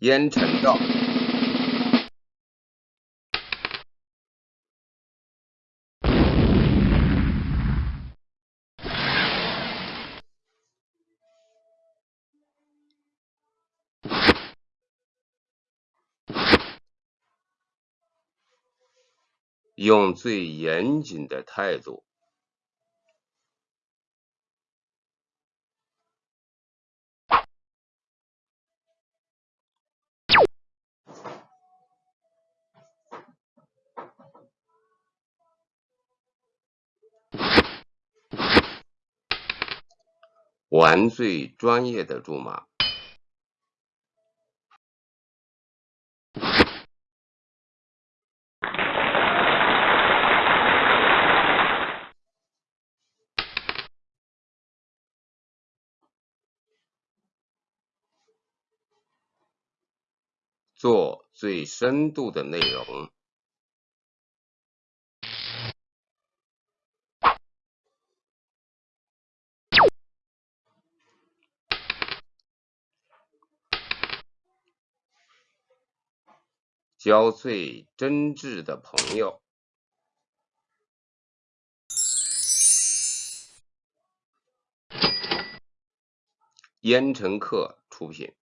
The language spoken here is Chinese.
烟尘道，用最严谨的态度。玩最专业的注码，做最深度的内容。交最真挚的朋友。烟尘客出品。